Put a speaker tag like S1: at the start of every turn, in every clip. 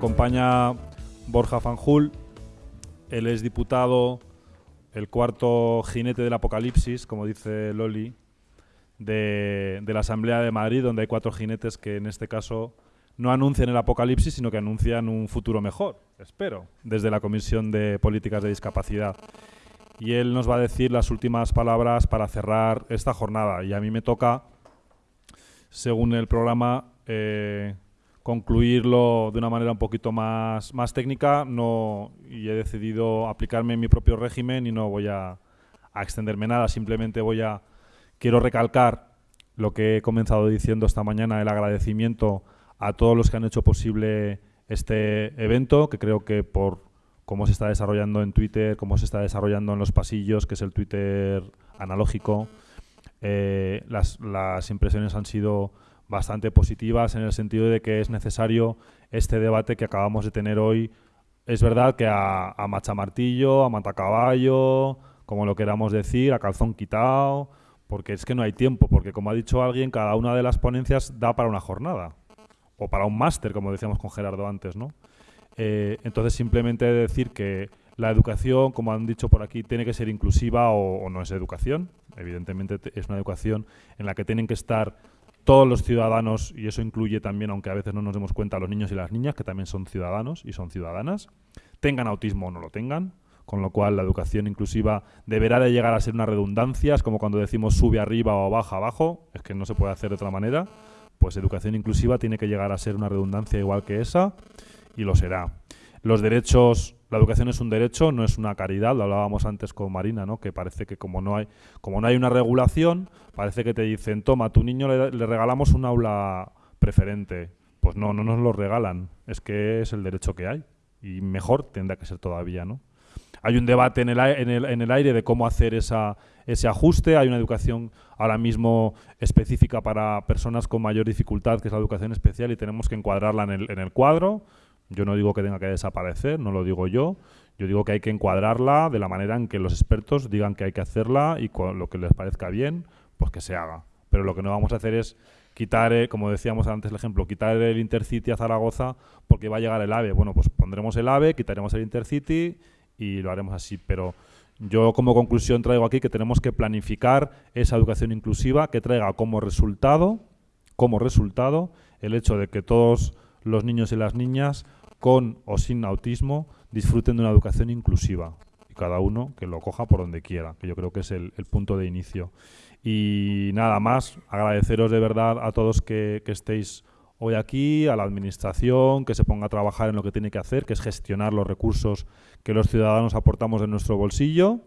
S1: acompaña Borja Fanjul. Él es diputado, el cuarto jinete del apocalipsis, como dice Loli, de, la Asamblea de Madrid, donde hay cuatro jinetes que en este caso no anuncian el apocalipsis, sino que anuncian un futuro mejor, espero, desde la Comisión de Políticas de Discapacidad. Y él nos va a decir las últimas palabras para cerrar esta jornada. Y a mí me toca, según el programa, eh, concluirlo de una manera un poquito más, más técnica no, y he decidido aplicarme en mi propio régimen y no voy a, extenderme nada, simplemente voy a... Quiero recalcar lo que he comenzado diciendo esta mañana, el agradecimiento a todos los que han hecho posible este evento, que creo que por cómo se está desarrollando en Twitter, cómo se está desarrollando en los pasillos, que es el Twitter analógico, eh, las, las impresiones han sido bastante positivas en el sentido de que es necesario este debate que acabamos de tener hoy. Es verdad que a, a machamartillo, a matacaballo, como lo queramos decir, a calzón quitado, porque es que no hay tiempo, porque como ha dicho alguien, cada una de las ponencias da para una jornada o para un máster, como decíamos con Gerardo antes, ¿no? Eh, entonces, simplemente decir que la educación, como han dicho por aquí, tiene que ser inclusiva o, o no es educación. Evidentemente es una educación en la que tienen que estar todos los ciudadanos, y eso incluye también, aunque a veces no nos demos cuenta, los niños y las niñas, que también son ciudadanos y son ciudadanas, tengan autismo o no lo tengan, con lo cual la educación inclusiva deberá de llegar a ser una redundancia, es como cuando decimos sube arriba o baja abajo, es que no se puede hacer de otra manera, pues educación inclusiva tiene que llegar a ser una redundancia igual que esa y lo será. Los derechos, la educación es un derecho, no es una caridad, lo hablábamos antes con Marina, ¿no? que parece que como no hay, como no hay una regulación, parece que te dicen, toma, a tu niño le, le regalamos un aula preferente. Pues no, no nos lo regalan, es que es el derecho que hay y mejor tendrá que ser todavía, ¿no? Hay un debate en el, en el, en el aire de cómo hacer esa, ese ajuste. Hay una educación ahora mismo específica para personas con mayor dificultad, que es la educación especial, y tenemos que encuadrarla en el, en el cuadro. Yo no digo que tenga que desaparecer, no lo digo yo. Yo digo que hay que encuadrarla de la manera en que los expertos digan que hay que hacerla y lo que les parezca bien, pues que se haga. Pero lo que no vamos a hacer es quitar, eh, como decíamos antes el ejemplo, quitar el Intercity a Zaragoza porque va a llegar el AVE. Bueno, pues pondremos el AVE, quitaremos el Intercity y lo haremos así. Pero yo como conclusión traigo aquí que tenemos que planificar esa educación inclusiva que traiga como resultado, como resultado el hecho de que todos los niños y las niñas con o sin autismo disfruten de una educación inclusiva y cada uno que lo coja por donde quiera, que yo creo que es el, punto de inicio. Y nada más, agradeceros de verdad a todos que, estéis hoy aquí, a la administración, que se ponga a trabajar en lo que tiene que hacer, que es gestionar los recursos que los ciudadanos aportamos de nuestro bolsillo.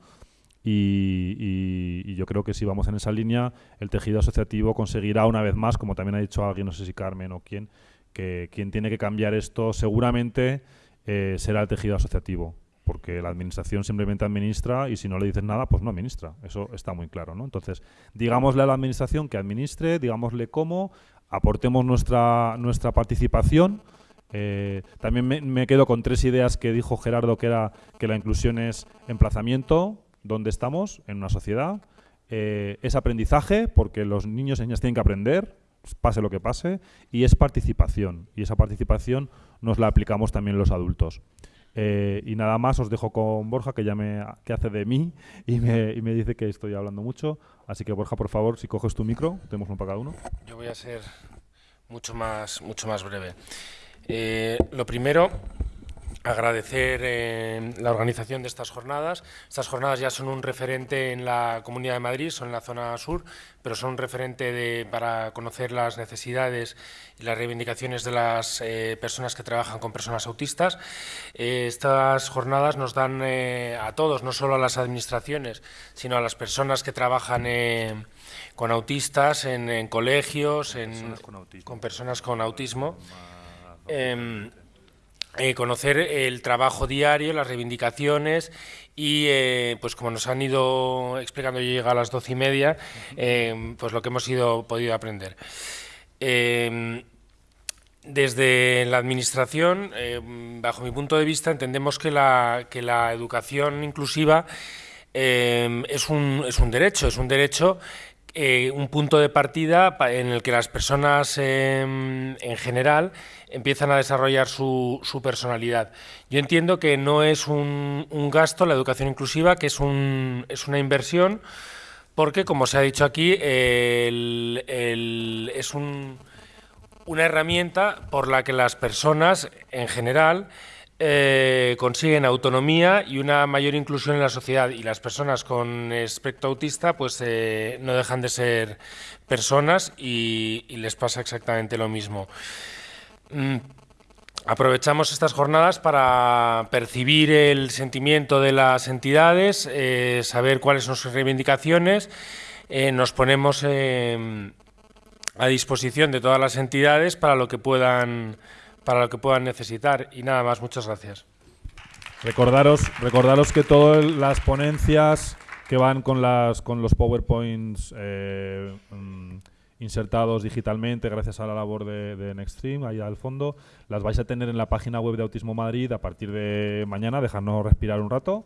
S1: Y, yo creo que si vamos en esa línea, el tejido asociativo conseguirá una vez más, como también ha dicho alguien, no sé si Carmen o quién, que quien tiene que cambiar esto seguramente eh, será el tejido asociativo, porque la administración simplemente administra y si no le dices nada, pues no administra. Eso está muy claro, ¿no? Entonces, digámosle a la administración que administre, digámosle cómo, aportemos nuestra, nuestra participación. Eh, también me, me, quedo con tres ideas que dijo Gerardo, que era que la inclusión es emplazamiento, donde estamos, en una sociedad, eh, es aprendizaje, porque los niños y niñas tienen que aprender, pase lo que pase, y es participación. Y esa participación nos la aplicamos también los adultos. Eh, y nada más, os dejo con Borja, que ya me que hace de mí y me, y me, dice que estoy hablando mucho. Así que, Borja, por favor, si coges tu micro, tenemos uno para cada uno.
S2: Yo voy a ser mucho más, mucho más breve. Eh, lo primero, agradecer eh, la organización de estas jornadas. Estas jornadas ya son un referente en la Comunidad de Madrid, son en la zona sur, pero son un referente de, para conocer las necesidades y las reivindicaciones de las eh, personas que trabajan con personas autistas. Eh, estas jornadas nos dan a todos, no solo a las administraciones, sino a las personas que trabajan con autistas en, en colegios, en, con, con, personas con autismo. Eh, conocer el trabajo diario, las reivindicaciones y, eh, pues como nos han ido explicando, yo llego a las doce y media, eh, pues lo que hemos ido, podido aprender. Eh, desde la Administración, bajo mi punto de vista, entendemos que la, que la educación inclusiva es un, es, un, derecho, es un derecho eh, un punto de partida en el que las personas em, en general empiezan a desarrollar su, personalidad. Yo entiendo que no es un, gasto la educación inclusiva, que es, un, es una inversión, porque como se ha dicho aquí, es una herramienta por la que las personas en general eh, consiguen autonomía y una mayor inclusión en la sociedad y las personas con espectro autista pues eh, no dejan de ser personas y, les pasa exactamente lo mismo. Mm, aprovechamos estas jornadas para percibir el sentimiento de las entidades, eh, saber cuáles son sus reivindicaciones, nos ponemos a disposición de todas las entidades para lo que puedan para lo que puedan necesitar. Y nada más, muchas gracias.
S1: Recordaros, recordaros que todas las ponencias que van con las con los PowerPoints eh, mm, insertados digitalmente gracias a la labor de, de Nextstream, ahí al fondo, las vais a tener en la página web de Autismo Madrid a partir de mañana, dejarnos respirar un rato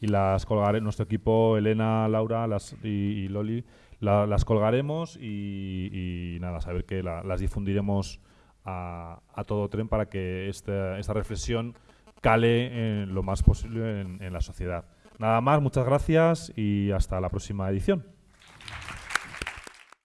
S1: y las colgaré nuestro equipo, Elena, Laura y, Loli, las colgaremos y, y, nada, saber que las difundiremos a, todo tren para que esta, esta reflexión cale en lo más posible en la sociedad. Nada más, muchas gracias y hasta la próxima edición.